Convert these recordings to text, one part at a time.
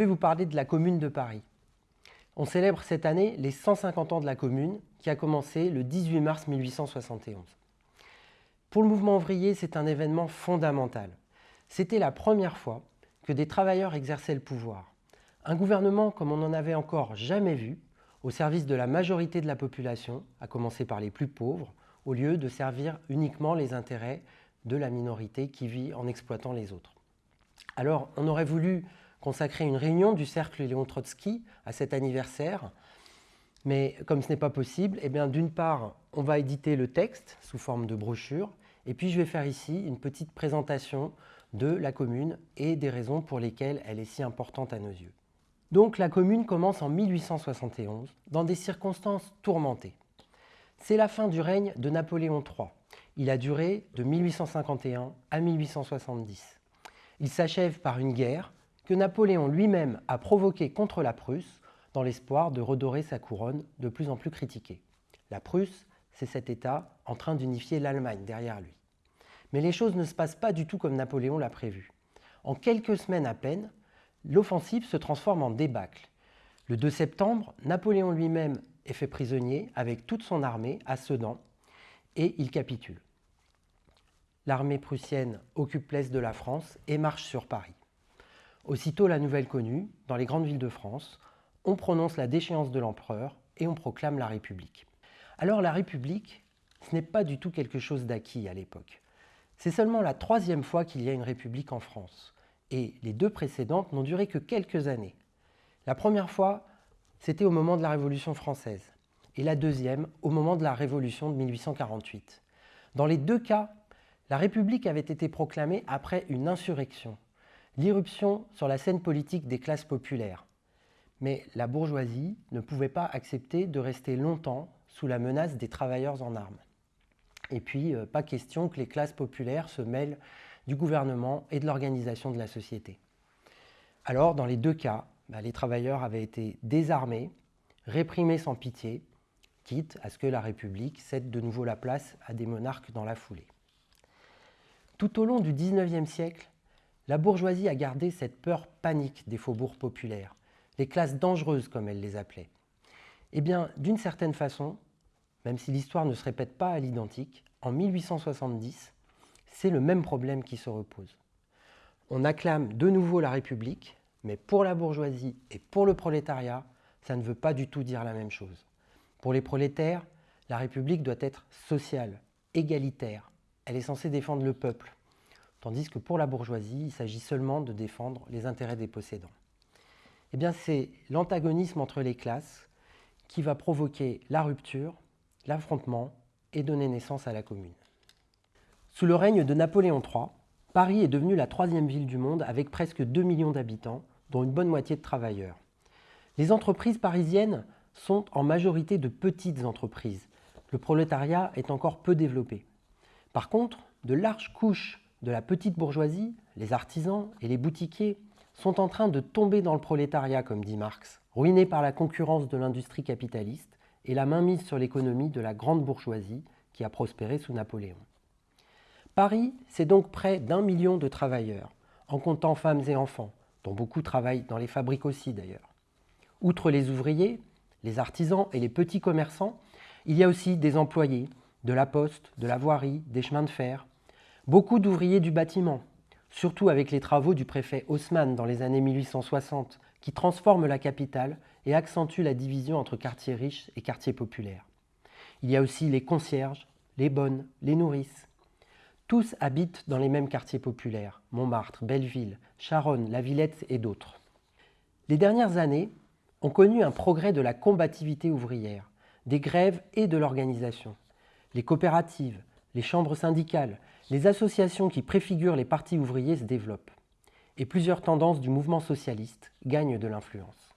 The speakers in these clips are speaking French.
vais vous parler de la Commune de Paris. On célèbre cette année les 150 ans de la Commune, qui a commencé le 18 mars 1871. Pour le mouvement ouvrier, c'est un événement fondamental. C'était la première fois que des travailleurs exerçaient le pouvoir. Un gouvernement comme on n'en avait encore jamais vu, au service de la majorité de la population, à commencer par les plus pauvres, au lieu de servir uniquement les intérêts de la minorité qui vit en exploitant les autres. Alors, on aurait voulu consacrer une réunion du cercle Léon Trotsky à cet anniversaire, mais comme ce n'est pas possible, eh d'une part, on va éditer le texte sous forme de brochure, et puis je vais faire ici une petite présentation de la commune et des raisons pour lesquelles elle est si importante à nos yeux. Donc la commune commence en 1871, dans des circonstances tourmentées. C'est la fin du règne de Napoléon III. Il a duré de 1851 à 1870. Il s'achève par une guerre que Napoléon lui-même a provoquée contre la Prusse dans l'espoir de redorer sa couronne de plus en plus critiquée. La Prusse, c'est cet État en train d'unifier l'Allemagne derrière lui. Mais les choses ne se passent pas du tout comme Napoléon l'a prévu. En quelques semaines à peine, l'offensive se transforme en débâcle. Le 2 septembre, Napoléon lui-même est fait prisonnier avec toute son armée à Sedan et il capitule. L'armée prussienne occupe l'est de la France et marche sur Paris. Aussitôt la nouvelle connue, dans les grandes villes de France, on prononce la déchéance de l'empereur et on proclame la République. Alors la République, ce n'est pas du tout quelque chose d'acquis à l'époque. C'est seulement la troisième fois qu'il y a une République en France et les deux précédentes n'ont duré que quelques années. La première fois, c'était au moment de la Révolution française, et la deuxième au moment de la Révolution de 1848. Dans les deux cas, la République avait été proclamée après une insurrection, l'irruption sur la scène politique des classes populaires. Mais la bourgeoisie ne pouvait pas accepter de rester longtemps sous la menace des travailleurs en armes. Et puis, euh, pas question que les classes populaires se mêlent du gouvernement et de l'organisation de la société. Alors, dans les deux cas, bah, les travailleurs avaient été désarmés, réprimés sans pitié, quitte à ce que la République cède de nouveau la place à des monarques dans la foulée. Tout au long du XIXe siècle, la bourgeoisie a gardé cette peur panique des faubourgs populaires, les classes dangereuses comme elle les appelait. Eh bien, d'une certaine façon, même si l'histoire ne se répète pas à l'identique, en 1870, c'est le même problème qui se repose. On acclame de nouveau la République, mais pour la bourgeoisie et pour le prolétariat, ça ne veut pas du tout dire la même chose. Pour les prolétaires, la République doit être sociale, égalitaire. Elle est censée défendre le peuple. Tandis que pour la bourgeoisie, il s'agit seulement de défendre les intérêts des possédants. Eh bien, c'est l'antagonisme entre les classes qui va provoquer la rupture, l'affrontement et donner naissance à la commune. Sous le règne de Napoléon III, Paris est devenue la troisième ville du monde avec presque 2 millions d'habitants, dont une bonne moitié de travailleurs. Les entreprises parisiennes sont en majorité de petites entreprises. Le prolétariat est encore peu développé. Par contre, de larges couches de la petite bourgeoisie, les artisans et les boutiquiers, sont en train de tomber dans le prolétariat, comme dit Marx, ruinés par la concurrence de l'industrie capitaliste et la mainmise sur l'économie de la grande bourgeoisie qui a prospéré sous Napoléon. Paris, c'est donc près d'un million de travailleurs, en comptant femmes et enfants, dont beaucoup travaillent dans les fabriques aussi d'ailleurs. Outre les ouvriers, les artisans et les petits commerçants, il y a aussi des employés, de la poste, de la voirie, des chemins de fer, beaucoup d'ouvriers du bâtiment, surtout avec les travaux du préfet Haussmann dans les années 1860, qui transforment la capitale et accentuent la division entre quartiers riches et quartiers populaires. Il y a aussi les concierges, les bonnes, les nourrices, tous habitent dans les mêmes quartiers populaires, Montmartre, Belleville, Charonne, La Villette et d'autres. Les dernières années ont connu un progrès de la combativité ouvrière, des grèves et de l'organisation. Les coopératives, les chambres syndicales, les associations qui préfigurent les partis ouvriers se développent. Et plusieurs tendances du mouvement socialiste gagnent de l'influence.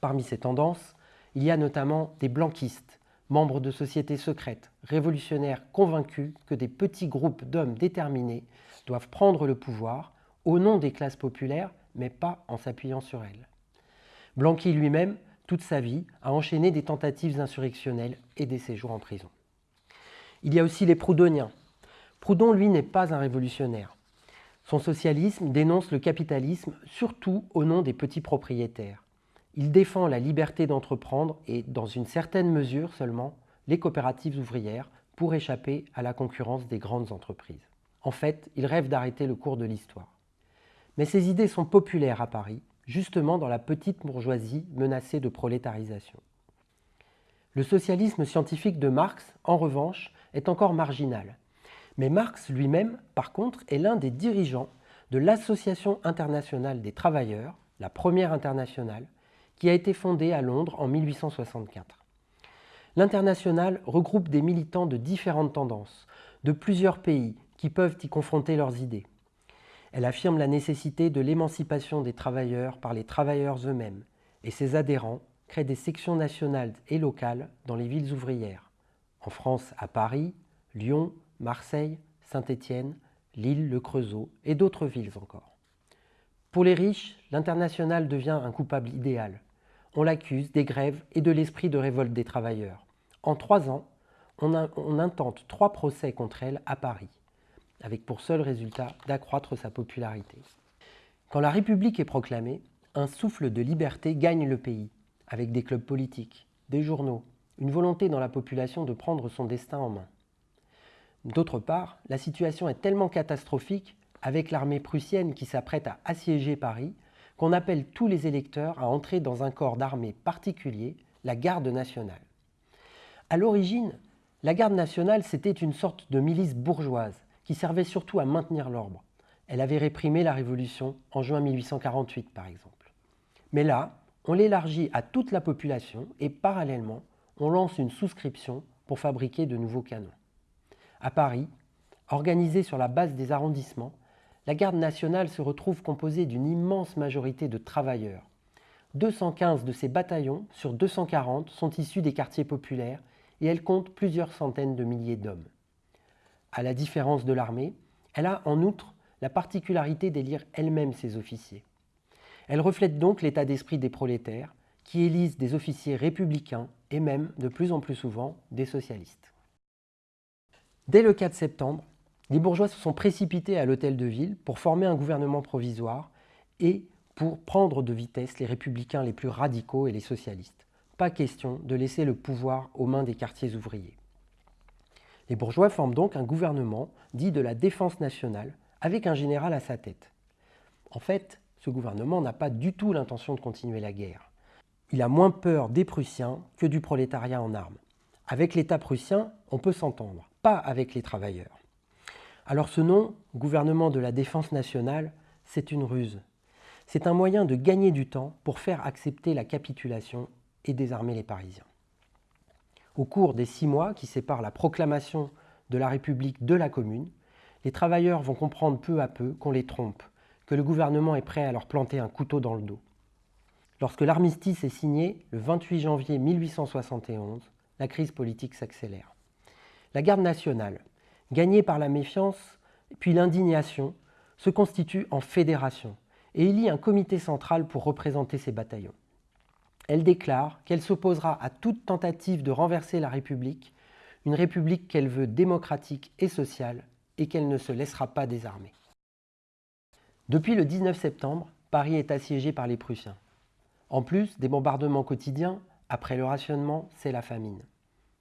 Parmi ces tendances, il y a notamment des blanquistes, membres de sociétés secrètes, révolutionnaires convaincus que des petits groupes d'hommes déterminés doivent prendre le pouvoir au nom des classes populaires, mais pas en s'appuyant sur elles. Blanqui lui-même, toute sa vie, a enchaîné des tentatives insurrectionnelles et des séjours en prison. Il y a aussi les Proudhoniens. Proudhon, lui, n'est pas un révolutionnaire. Son socialisme dénonce le capitalisme surtout au nom des petits propriétaires. Il défend la liberté d'entreprendre et, dans une certaine mesure seulement, les coopératives ouvrières pour échapper à la concurrence des grandes entreprises. En fait, il rêve d'arrêter le cours de l'histoire. Mais ces idées sont populaires à Paris, justement dans la petite bourgeoisie menacée de prolétarisation. Le socialisme scientifique de Marx, en revanche, est encore marginal. Mais Marx lui-même, par contre, est l'un des dirigeants de l'Association internationale des travailleurs, la première internationale, qui a été fondée à Londres en 1864. L'internationale regroupe des militants de différentes tendances, de plusieurs pays, qui peuvent y confronter leurs idées. Elle affirme la nécessité de l'émancipation des travailleurs par les travailleurs eux-mêmes, et ses adhérents créent des sections nationales et locales dans les villes ouvrières. En France, à Paris, Lyon, Marseille, Saint-Étienne, Lille, Le Creusot et d'autres villes encore. Pour les riches, l'international devient un coupable idéal. On l'accuse des grèves et de l'esprit de révolte des travailleurs. En trois ans, on, on, intente trois procès contre elle à Paris, avec pour seul résultat d'accroître sa popularité. Quand la République est proclamée, un souffle de liberté gagne le pays, avec des clubs politiques, des journaux, une volonté dans la population de prendre son destin en main. D'autre part, la situation est tellement catastrophique, avec l'armée prussienne qui s'apprête à assiéger Paris, qu'on appelle tous les électeurs à entrer dans un corps d'armée particulier, la Garde nationale. À l'origine, la Garde nationale, c'était une sorte de milice bourgeoise qui servait surtout à maintenir l'ordre. Elle avait réprimé la Révolution en juin 1848, par exemple. Mais là, on l'élargit à toute la population et parallèlement, on lance une souscription pour fabriquer de nouveaux canons. À Paris, organisée sur la base des arrondissements, la garde nationale se retrouve composée d'une immense majorité de travailleurs. 215 de ces bataillons sur 240 sont issus des quartiers populaires et elle compte plusieurs centaines de milliers d'hommes. À la différence de l'armée, elle a en outre la particularité d'élire elle-même ses officiers. Elle reflète donc l'état d'esprit des prolétaires qui élisent des officiers républicains et même, de plus en plus souvent, des socialistes. Dès le 4 septembre, les bourgeois se sont précipités à l'hôtel de ville pour former un gouvernement provisoire et pour prendre de vitesse les républicains les plus radicaux et les socialistes. Pas question de laisser le pouvoir aux mains des quartiers ouvriers. Les bourgeois forment donc un gouvernement dit de la défense nationale, avec un général à sa tête. En fait, ce gouvernement n'a pas du tout l'intention de continuer la guerre. Il a moins peur des Prussiens que du prolétariat en armes. Avec l'État prussien, on peut s'entendre pas avec les travailleurs. Alors ce nom, gouvernement de la défense nationale, c'est une ruse. C'est un moyen de gagner du temps pour faire accepter la capitulation et désarmer les Parisiens. Au cours des six mois qui séparent la proclamation de la République de la Commune, les travailleurs vont comprendre peu à peu qu'on les trompe, que le gouvernement est prêt à leur planter un couteau dans le dos. Lorsque l'armistice est signé, le 28 janvier 1871, la crise politique s'accélère. La garde nationale, gagnée par la méfiance puis l'indignation, se constitue en fédération et élit un comité central pour représenter ses bataillons. Elle déclare qu'elle s'opposera à toute tentative de renverser la République, une République qu'elle veut démocratique et sociale et qu'elle ne se laissera pas désarmer. Depuis le 19 septembre, Paris est assiégé par les Prussiens. En plus des bombardements quotidiens, après le rationnement, c'est la famine.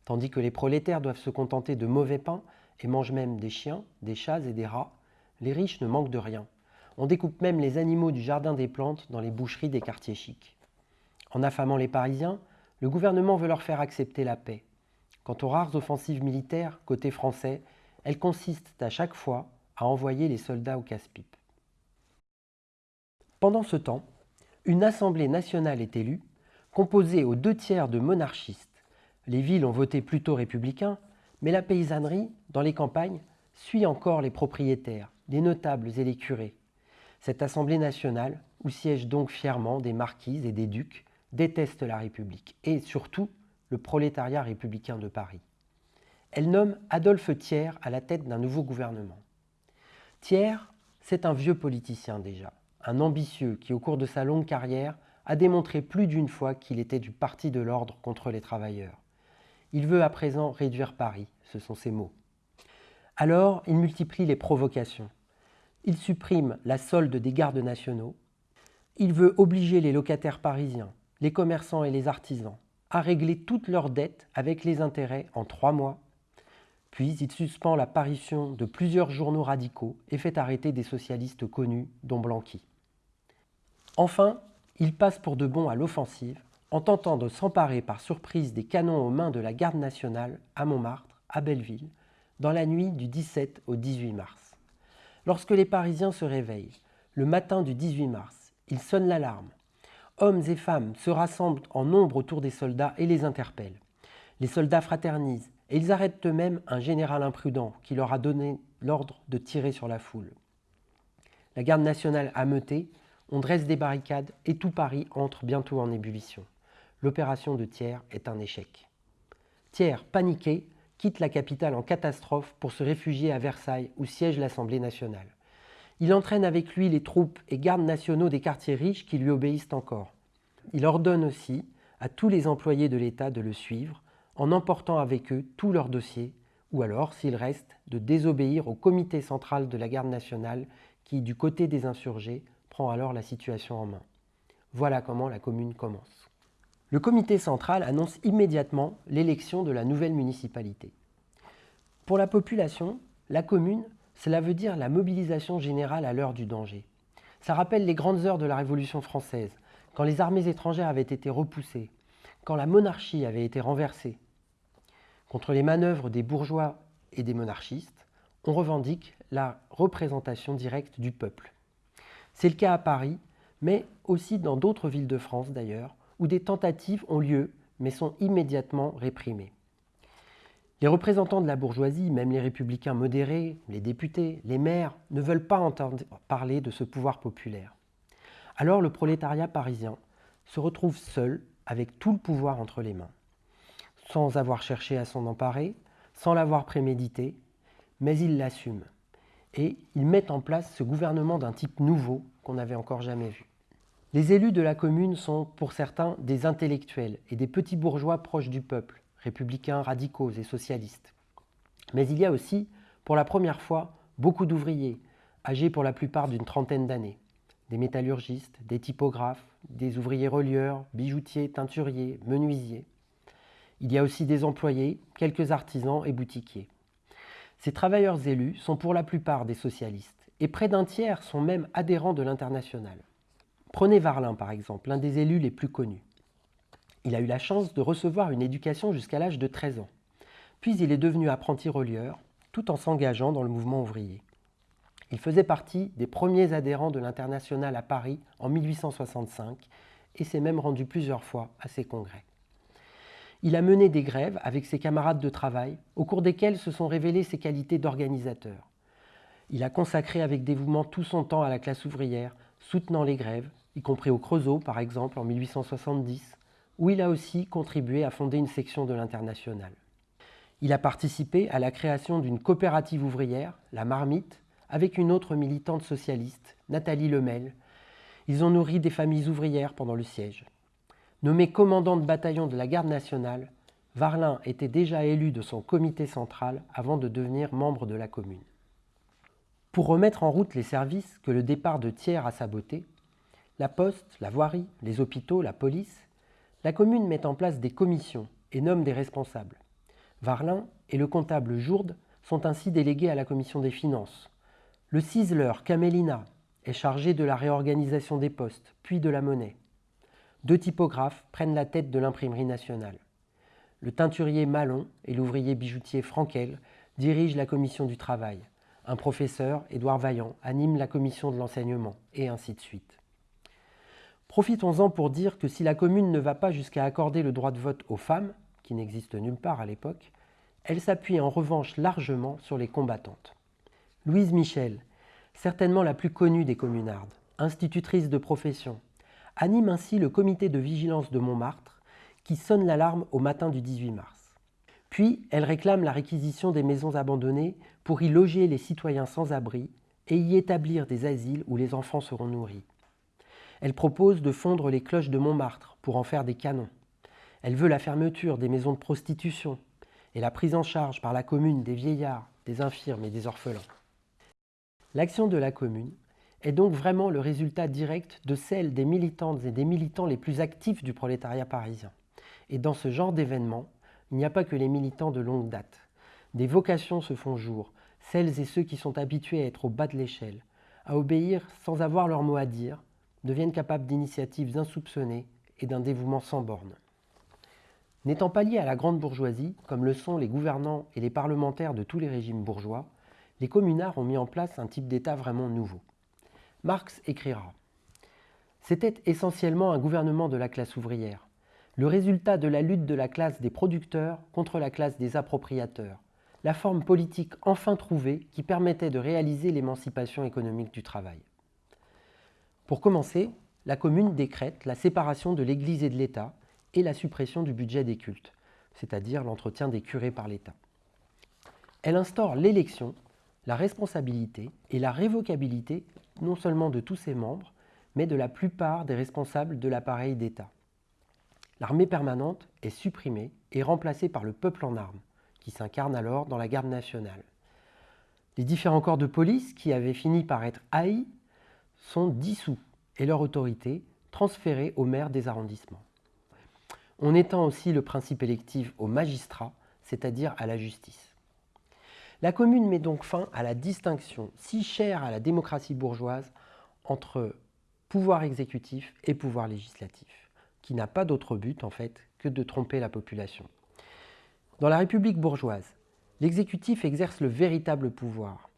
Tandis que les prolétaires doivent se contenter de mauvais pain et mangent même des chiens, des chats et des rats, les riches ne manquent de rien. On découpe même les animaux du jardin des plantes dans les boucheries des quartiers chics. En affamant les Parisiens, le gouvernement veut leur faire accepter la paix. Quant aux rares offensives militaires, côté français, elles consistent à chaque fois à envoyer les soldats au casse-pipe. Pendant ce temps, une Assemblée nationale est élue, composée aux deux tiers de monarchistes les villes ont voté plutôt républicain, mais la paysannerie, dans les campagnes, suit encore les propriétaires, les notables et les curés. Cette Assemblée nationale, où siègent donc fièrement des marquises et des ducs, déteste la République et surtout le prolétariat républicain de Paris. Elle nomme Adolphe Thiers à la tête d'un nouveau gouvernement. Thiers, c'est un vieux politicien déjà, un ambitieux qui, au cours de sa longue carrière, a démontré plus d'une fois qu'il était du parti de l'ordre contre les travailleurs. Il veut à présent réduire Paris, ce sont ses mots. Alors, il multiplie les provocations. il supprime la solde des gardes nationaux, il veut obliger les locataires parisiens, les commerçants et les artisans à régler toutes leurs dettes avec les intérêts en trois mois, puis il suspend l'apparition de plusieurs journaux radicaux et fait arrêter des socialistes connus, dont Blanqui. Enfin, il passe pour de bon à l'offensive en tentant de s'emparer par surprise des canons aux mains de la garde nationale à Montmartre, à Belleville, dans la nuit du 17 au 18 mars. Lorsque les Parisiens se réveillent, le matin du 18 mars, ils sonnent l'alarme. Hommes et femmes se rassemblent en nombre autour des soldats et les interpellent. Les soldats fraternisent et ils arrêtent eux-mêmes un général imprudent qui leur a donné l'ordre de tirer sur la foule. La garde nationale ameutée, on dresse des barricades et tout Paris entre bientôt en ébullition. L'opération de Thiers est un échec. Thiers, paniqué, quitte la capitale en catastrophe pour se réfugier à Versailles où siège l'Assemblée nationale. Il entraîne avec lui les troupes et gardes nationaux des quartiers riches qui lui obéissent encore. Il ordonne aussi à tous les employés de l'État de le suivre en emportant avec eux tous leurs dossiers, ou alors, s'il reste, de désobéir au comité central de la garde nationale qui, du côté des insurgés, prend alors la situation en main. Voilà comment la commune commence. Le comité central annonce immédiatement l'élection de la nouvelle municipalité. Pour la population, la commune, cela veut dire la mobilisation générale à l'heure du danger. Ça rappelle les grandes heures de la Révolution française, quand les armées étrangères avaient été repoussées, quand la monarchie avait été renversée, Contre les manœuvres des bourgeois et des monarchistes, on revendique la représentation directe du peuple. C'est le cas à Paris, mais aussi dans d'autres villes de France d'ailleurs, où des tentatives ont lieu mais sont immédiatement réprimées. Les représentants de la bourgeoisie, même les républicains modérés, les députés, les maires, ne veulent pas entendre parler de ce pouvoir populaire. Alors le prolétariat parisien se retrouve seul avec tout le pouvoir entre les mains sans avoir cherché à s'en emparer, sans l'avoir prémédité, mais il l'assume. Et il met en place ce gouvernement d'un type nouveau qu'on n'avait encore jamais vu. Les élus de la commune sont, pour certains, des intellectuels et des petits bourgeois proches du peuple, républicains, radicaux et socialistes. Mais il y a aussi, pour la première fois, beaucoup d'ouvriers, âgés pour la plupart d'une trentaine d'années. Des métallurgistes, des typographes, des ouvriers relieurs, bijoutiers, teinturiers, menuisiers. Il y a aussi des employés, quelques artisans et boutiquiers. Ces travailleurs élus sont pour la plupart des socialistes, et près d'un tiers sont même adhérents de l'international. Prenez Varlin par exemple, l'un des élus les plus connus. Il a eu la chance de recevoir une éducation jusqu'à l'âge de 13 ans. Puis il est devenu apprenti relieur, tout en s'engageant dans le mouvement ouvrier. Il faisait partie des premiers adhérents de l'international à Paris en 1865 et s'est même rendu plusieurs fois à ses congrès. Il a mené des grèves avec ses camarades de travail, au cours desquelles se sont révélées ses qualités d'organisateur. Il a consacré avec dévouement tout son temps à la classe ouvrière, soutenant les grèves, y compris au Creusot par exemple en 1870, où il a aussi contribué à fonder une section de l'International. Il a participé à la création d'une coopérative ouvrière, la Marmite, avec une autre militante socialiste, Nathalie Lemel. Ils ont nourri des familles ouvrières pendant le siège. Nommé commandant de bataillon de la garde nationale, Varlin était déjà élu de son comité central avant de devenir membre de la commune. Pour remettre en route les services que le départ de Thiers a sabotés, la poste, la voirie, les hôpitaux, la police, la commune met en place des commissions et nomme des responsables. Varlin et le comptable Jourde sont ainsi délégués à la commission des finances. Le ciseleur Camélina est chargé de la réorganisation des postes, puis de la monnaie deux typographes prennent la tête de l'imprimerie nationale. Le teinturier Malon et l'ouvrier bijoutier Frankel dirigent la commission du travail. Un professeur, Édouard Vaillant, anime la commission de l'enseignement, et ainsi de suite. Profitons-en pour dire que si la commune ne va pas jusqu'à accorder le droit de vote aux femmes, qui n'existe nulle part à l'époque, elle s'appuie en revanche largement sur les combattantes. Louise Michel, certainement la plus connue des communardes, institutrice de profession, anime ainsi le comité de vigilance de Montmartre qui sonne l'alarme au matin du 18 mars. Puis, elle réclame la réquisition des maisons abandonnées pour y loger les citoyens sans abri et y établir des asiles où les enfants seront nourris. Elle propose de fondre les cloches de Montmartre pour en faire des canons. Elle veut la fermeture des maisons de prostitution et la prise en charge par la commune des vieillards, des infirmes et des orphelins. L'action de la commune est donc vraiment le résultat direct de celle des militantes et des militants les plus actifs du prolétariat parisien. Et dans ce genre d'événement, il n'y a pas que les militants de longue date. Des vocations se font jour, celles et ceux qui sont habitués à être au bas de l'échelle, à obéir sans avoir leur mot à dire, deviennent capables d'initiatives insoupçonnées et d'un dévouement sans bornes. N'étant pas liés à la grande bourgeoisie, comme le sont les gouvernants et les parlementaires de tous les régimes bourgeois, les communards ont mis en place un type d'État vraiment nouveau. Marx écrira C'était essentiellement un gouvernement de la classe ouvrière, le résultat de la lutte de la classe des producteurs contre la classe des appropriateurs, la forme politique enfin trouvée qui permettait de réaliser l'émancipation économique du travail. Pour commencer, la commune décrète la séparation de l'Église et de l'État et la suppression du budget des cultes, c'est-à-dire l'entretien des curés par l'État. Elle instaure l'élection, la responsabilité et la révocabilité non seulement de tous ses membres, mais de la plupart des responsables de l'appareil d'État. L'armée permanente est supprimée et remplacée par le peuple en armes, qui s'incarne alors dans la garde nationale. Les différents corps de police qui avaient fini par être haïs sont dissous et leur autorité transférée aux maires des arrondissements. On étend aussi le principe électif aux magistrats, c'est-à-dire à la justice. La commune met donc fin à la distinction si chère à la démocratie bourgeoise entre pouvoir exécutif et pouvoir législatif, qui n'a pas d'autre but en fait que de tromper la population. Dans la République bourgeoise, l'exécutif exerce le véritable pouvoir,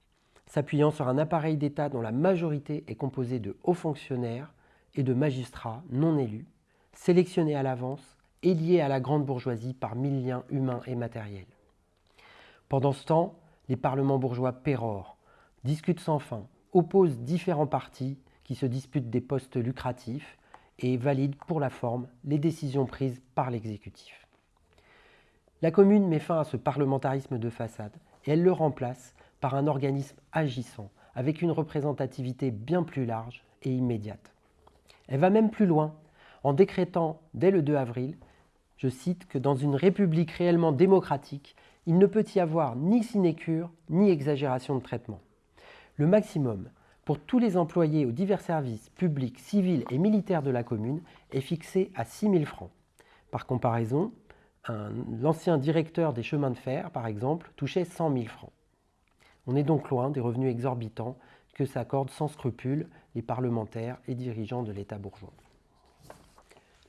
s'appuyant sur un appareil d'État dont la majorité est composée de hauts fonctionnaires et de magistrats non élus, sélectionnés à l'avance et liés à la grande bourgeoisie par mille liens humains et matériels. Pendant ce temps, les parlements bourgeois pérorent, discutent sans fin, opposent différents partis qui se disputent des postes lucratifs et valident pour la forme les décisions prises par l'exécutif. La commune met fin à ce parlementarisme de façade et elle le remplace par un organisme agissant, avec une représentativité bien plus large et immédiate. Elle va même plus loin, en décrétant dès le 2 avril, je cite, que dans une république réellement démocratique, il ne peut y avoir ni sinécure ni exagération de traitement. Le maximum pour tous les employés aux divers services publics, civils et militaires de la commune est fixé à 6 000 francs. Par comparaison, l'ancien directeur des chemins de fer, par exemple, touchait 100 000 francs. On est donc loin des revenus exorbitants que s'accordent sans scrupule les parlementaires et dirigeants de l'État bourgeois.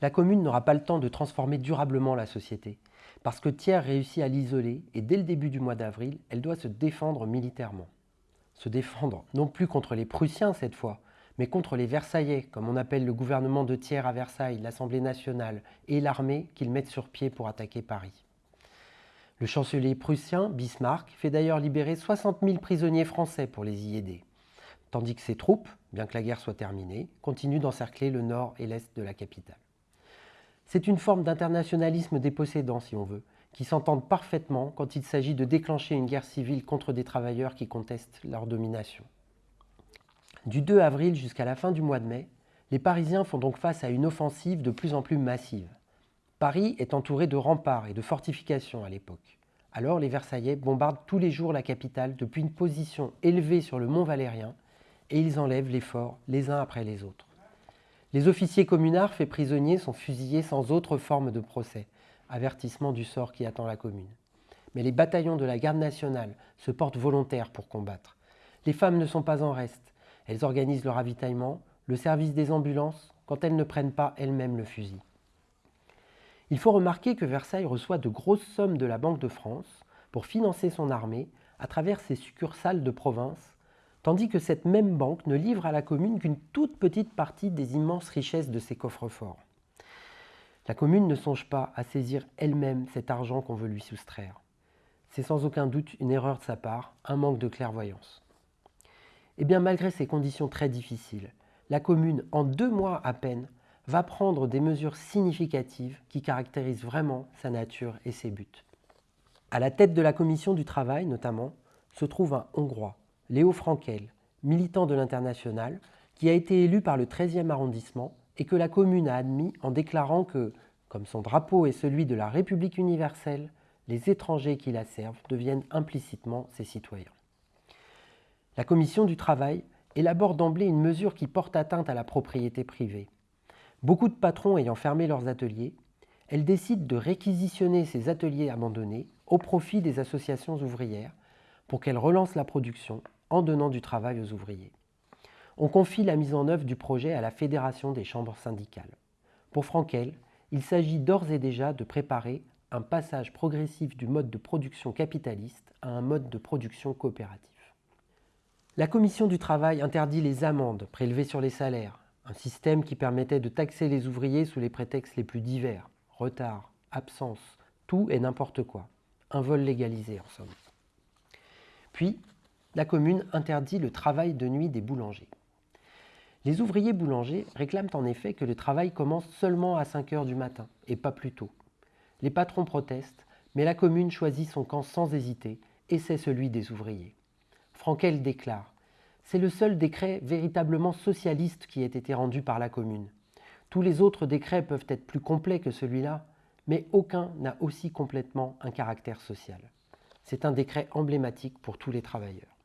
La commune n'aura pas le temps de transformer durablement la société, parce que Thiers réussit à l'isoler et dès le début du mois d'avril, elle doit se défendre militairement. Se défendre non plus contre les Prussiens cette fois, mais contre les Versaillais, comme on appelle le gouvernement de Thiers à Versailles, l'Assemblée nationale et l'armée qu'ils mettent sur pied pour attaquer Paris. Le chancelier prussien, Bismarck, fait d'ailleurs libérer 60 000 prisonniers français pour les y aider, tandis que ses troupes, bien que la guerre soit terminée, continuent d'encercler le nord et l'est de la capitale. C'est une forme d'internationalisme des possédants, si on veut, qui s'entendent parfaitement quand il s'agit de déclencher une guerre civile contre des travailleurs qui contestent leur domination. Du 2 avril jusqu'à la fin du mois de mai, les Parisiens font donc face à une offensive de plus en plus massive. Paris est entouré de remparts et de fortifications à l'époque. Alors les Versaillais bombardent tous les jours la capitale depuis une position élevée sur le mont Valérien et ils enlèvent les forts les uns après les autres. Les officiers communards faits prisonniers sont fusillés sans autre forme de procès, avertissement du sort qui attend la commune. Mais les bataillons de la garde nationale se portent volontaires pour combattre. Les femmes ne sont pas en reste. Elles organisent le ravitaillement, le service des ambulances, quand elles ne prennent pas elles-mêmes le fusil. Il faut remarquer que Versailles reçoit de grosses sommes de la Banque de France pour financer son armée à travers ses succursales de province, tandis que cette même banque ne livre à la commune qu'une toute petite partie des immenses richesses de ses coffres-forts. La commune ne songe pas à saisir elle-même cet argent qu'on veut lui soustraire. C'est sans aucun doute une erreur de sa part, un manque de clairvoyance. Eh bien, malgré ces conditions très difficiles, la commune, en deux mois à peine, va prendre des mesures significatives qui caractérisent vraiment sa nature et ses buts. À la tête de la commission du travail, notamment, se trouve un Hongrois, Léo Frankel, militant de l'international, qui a été élu par le 13e arrondissement et que la commune a admis en déclarant que, comme son drapeau est celui de la République universelle, les étrangers qui la servent deviennent implicitement ses citoyens. La commission du travail élabore d'emblée une mesure qui porte atteinte à la propriété privée. Beaucoup de patrons ayant fermé leurs ateliers, elle décide de réquisitionner ces ateliers abandonnés au profit des associations ouvrières pour qu'elles relancent la production en donnant du travail aux ouvriers. On confie la mise en œuvre du projet à la Fédération des chambres syndicales. Pour Frankel, il s'agit d'ores et déjà de préparer un passage progressif du mode de production capitaliste à un mode de production coopératif. La Commission du travail interdit les amendes prélevées sur les salaires, un système qui permettait de taxer les ouvriers sous les prétextes les plus divers, retard, absence, tout et n'importe quoi. Un vol légalisé en somme. Puis, la commune interdit le travail de nuit des boulangers. Les ouvriers boulangers réclament en effet que le travail commence seulement à 5 heures du matin et pas plus tôt. Les patrons protestent, mais la commune choisit son camp sans hésiter et c'est celui des ouvriers. Frankel déclare C'est le seul décret véritablement socialiste qui ait été rendu par la commune. Tous les autres décrets peuvent être plus complets que celui-là, mais aucun n'a aussi complètement un caractère social. C'est un décret emblématique pour tous les travailleurs.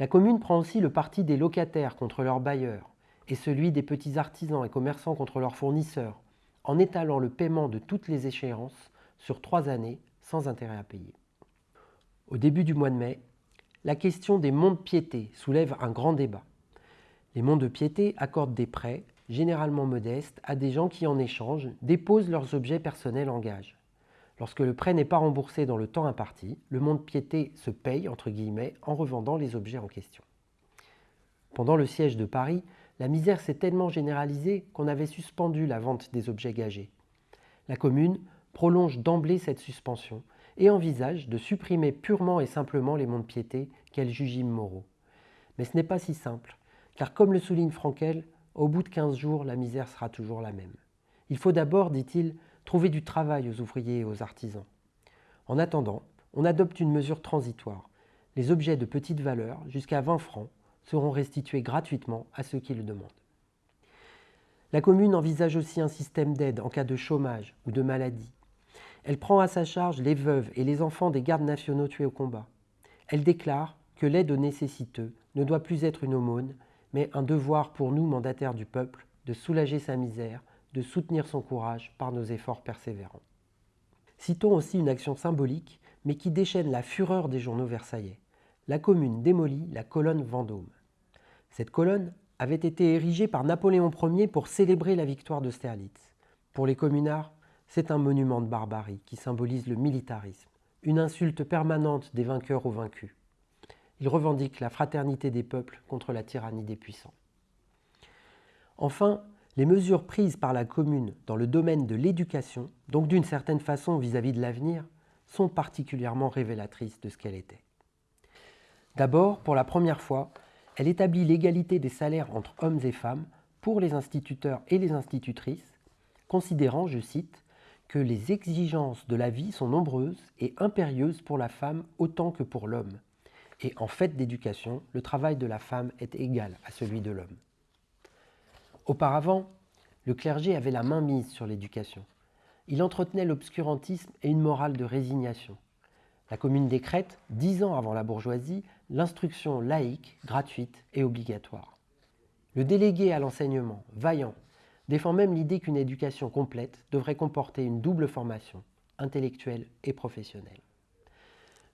La commune prend aussi le parti des locataires contre leurs bailleurs et celui des petits artisans et commerçants contre leurs fournisseurs, en étalant le paiement de toutes les échéances sur trois années sans intérêt à payer. Au début du mois de mai, la question des monts de piété soulève un grand débat. Les monts de piété accordent des prêts, généralement modestes, à des gens qui, en échange, déposent leurs objets personnels en gage. Lorsque le prêt n'est pas remboursé dans le temps imparti, le mont de piété se paye, en revendant les objets en question. Pendant le siège de Paris, la misère s'est tellement généralisée qu'on avait suspendu la vente des objets gagés. La commune prolonge d'emblée cette suspension et envisage de supprimer purement et simplement les monts de piété qu'elle juge immoraux. Mais ce n'est pas si simple, car comme le souligne Frankel, au bout de 15 jours, la misère sera toujours la même. Il faut d'abord, dit-il, trouver du travail aux ouvriers et aux artisans. En attendant, on adopte une mesure transitoire. Les objets de petite valeur, jusqu'à 20 francs, seront restitués gratuitement à ceux qui le demandent. La commune envisage aussi un système d'aide en cas de chômage ou de maladie, elle prend à sa charge les veuves et les enfants des gardes nationaux tués au combat. Elle déclare que l'aide aux nécessiteux ne doit plus être une aumône, mais un devoir pour nous, mandataires du peuple, de soulager sa misère, de soutenir son courage par nos efforts persévérants. Citons aussi une action symbolique, mais qui déchaîne la fureur des journaux versaillais. La commune démolit la colonne Vendôme. Cette colonne avait été érigée par Napoléon Ier pour célébrer la victoire d'Austerlitz. Pour les communards, c'est un monument de barbarie qui symbolise le militarisme, une insulte permanente des vainqueurs aux vaincus. Il revendique la fraternité des peuples contre la tyrannie des puissants. Enfin, les mesures prises par la commune dans le domaine de l'éducation, donc d'une certaine façon vis-à-vis -vis de l'avenir, sont particulièrement révélatrices de ce qu'elle était. D'abord, pour la première fois, elle établit l'égalité des salaires entre hommes et femmes pour les instituteurs et les institutrices, considérant, je cite, que les exigences de la vie sont nombreuses et impérieuses pour la femme autant que pour l'homme. Et en fait d'éducation, le travail de la femme est égal à celui de l'homme. Auparavant, le clergé avait la main mise sur l'éducation. Il entretenait l'obscurantisme et une morale de résignation. La commune décrète, dix ans avant la bourgeoisie, l'instruction laïque, gratuite et obligatoire. Le délégué à l'enseignement, vaillant, défend même l'idée qu'une éducation complète devrait comporter une double formation, intellectuelle et professionnelle.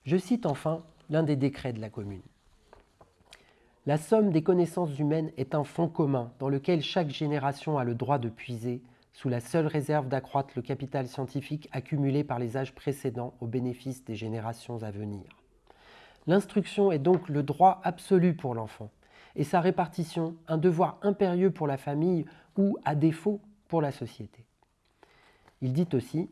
Je cite enfin l'un des décrets de la commune. La somme des connaissances humaines est un fonds commun dans lequel chaque génération a le droit de puiser sous la seule réserve d'accroître le capital scientifique accumulé par les âges précédents au bénéfice des générations à venir. L'instruction est donc le droit absolu pour l'enfant, et sa répartition un devoir impérieux pour la famille ou, à défaut, pour la société. Il dit aussi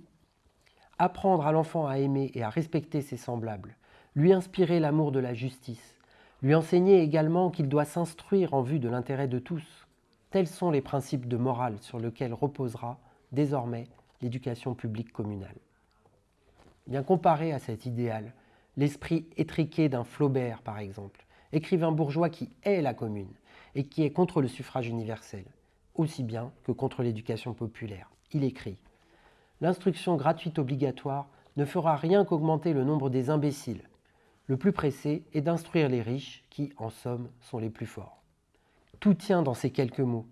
Apprendre à l'enfant à aimer et à respecter ses semblables, lui inspirer l'amour de la justice, lui enseigner également qu'il doit s'instruire en vue de l'intérêt de tous. Tels sont les principes de morale sur lesquels reposera désormais l'éducation publique communale. Bien comparé à cet idéal, l'esprit étriqué d'un Flaubert, par exemple, écrivain bourgeois qui hait la commune et qui est contre le suffrage universel, aussi bien que contre l'éducation populaire. Il écrit L'instruction gratuite obligatoire ne fera rien qu'augmenter le nombre des imbéciles. Le plus pressé est d'instruire les riches qui, en somme, sont les plus forts. Tout tient dans ces quelques mots.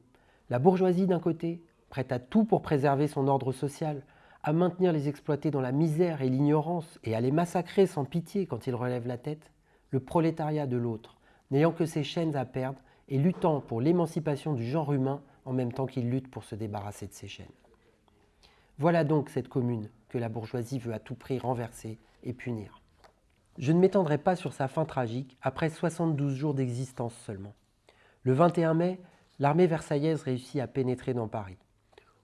La bourgeoisie d'un côté, prête à tout pour préserver son ordre social, à maintenir les exploités dans la misère et l'ignorance et à les massacrer sans pitié quand ils relèvent la tête, le prolétariat de l'autre, n'ayant que ses chaînes à perdre et luttant pour l'émancipation du genre humain en même temps qu'il lutte pour se débarrasser de ses chaînes. Voilà donc cette commune que la bourgeoisie veut à tout prix renverser et punir. Je ne m'étendrai pas sur sa fin tragique après 72 jours d'existence seulement. Le 21 mai, l'armée versaillaise réussit à pénétrer dans Paris.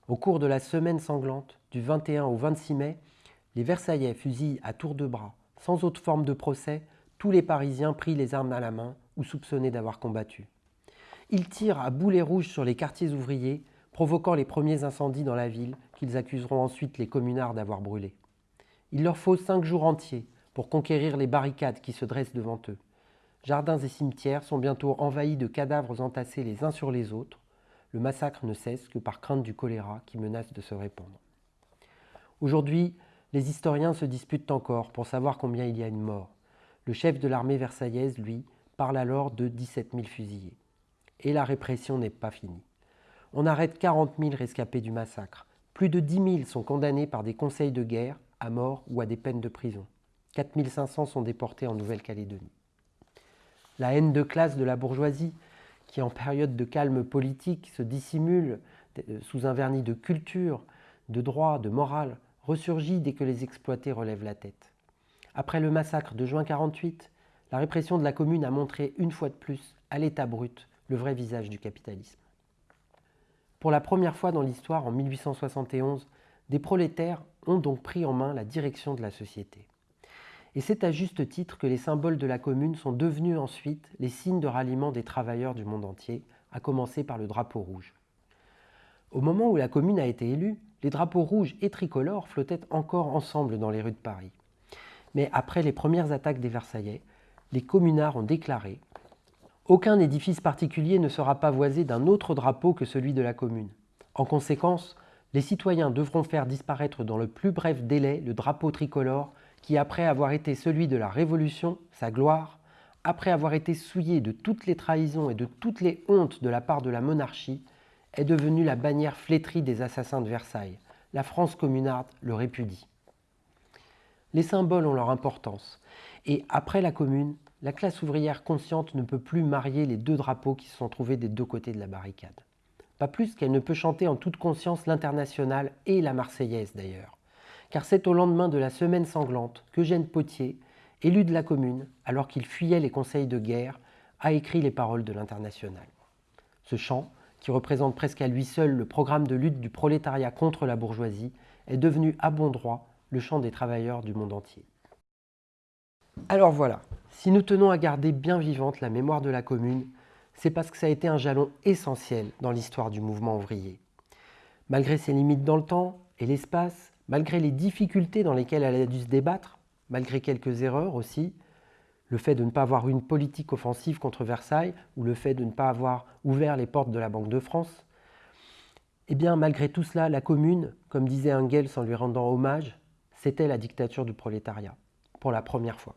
Au cours de la semaine sanglante, du 21 au 26 mai, les Versaillais fusillent à tour de bras, sans autre forme de procès, tous les Parisiens pris les armes à la main ou soupçonnés d'avoir combattu. Ils tirent à boulet rouge sur les quartiers ouvriers, provoquant les premiers incendies dans la ville qu'ils accuseront ensuite les communards d'avoir brûlé. Il leur faut cinq jours entiers pour conquérir les barricades qui se dressent devant eux. Jardins et cimetières sont bientôt envahis de cadavres entassés les uns sur les autres. Le massacre ne cesse que par crainte du choléra qui menace de se répandre. Aujourd'hui, les historiens se disputent encore pour savoir combien il y a une mort. Le chef de l'armée versaillaise, lui, parle alors de 17 000 fusillés. Et la répression n'est pas finie. On arrête 40 000 rescapés du massacre. Plus de 10 000 sont condamnés par des conseils de guerre à mort ou à des peines de prison. 4 500 sont déportés en Nouvelle-Calédonie. La haine de classe de la bourgeoisie, qui en période de calme politique se dissimule euh, sous un vernis de culture, de droit, de morale, ressurgit dès que les exploités relèvent la tête. Après le massacre de juin 48, la répression de la commune a montré une fois de plus, à l'état brut, le vrai visage du capitalisme. Pour la première fois dans l'histoire, en 1871, des prolétaires ont donc pris en main la direction de la société. Et c'est à juste titre que les symboles de la commune sont devenus ensuite les signes de ralliement des travailleurs du monde entier, à commencer par le drapeau rouge. Au moment où la commune a été élue, les drapeaux rouges et tricolores flottaient encore ensemble dans les rues de Paris. Mais après les premières attaques des Versaillais, les communards ont déclaré Aucun édifice particulier ne sera pavoisé d'un autre drapeau que celui de la commune. En conséquence, les citoyens devront faire disparaître dans le plus bref délai le drapeau tricolore qui, après avoir été celui de la Révolution, sa gloire, après avoir été souillé de toutes les trahisons et de toutes les hontes de la part de la monarchie, est devenue la bannière flétrie des assassins de Versailles. La France communarde le répudie. Les symboles ont leur importance, et après la Commune, la classe ouvrière consciente ne peut plus marier les deux drapeaux qui se sont trouvés des deux côtés de la barricade. Pas plus qu'elle ne peut chanter en toute conscience l'internationale et la marseillaise d'ailleurs. Car c'est au lendemain de la semaine sanglante qu'Eugène Potier, élu de la commune, alors qu'il fuyait les conseils de guerre, a écrit les paroles de l'internationale. Ce chant, qui représente presque à lui seul le programme de lutte du prolétariat contre la bourgeoisie, est devenu à bon droit le chant des travailleurs du monde entier. Alors voilà, si nous tenons à garder bien vivante la mémoire de la Commune, c'est parce que ça a été un jalon essentiel dans l'histoire du mouvement ouvrier. Malgré ses limites dans le temps et l'espace, malgré les difficultés dans lesquelles elle a dû se débattre, malgré quelques erreurs aussi, le fait de ne pas avoir une politique offensive contre Versailles ou le fait de ne pas avoir ouvert les portes de la Banque de France, eh bien, malgré tout cela, la Commune, comme disait Engels en lui rendant hommage, c'était la dictature du prolétariat, pour la première fois.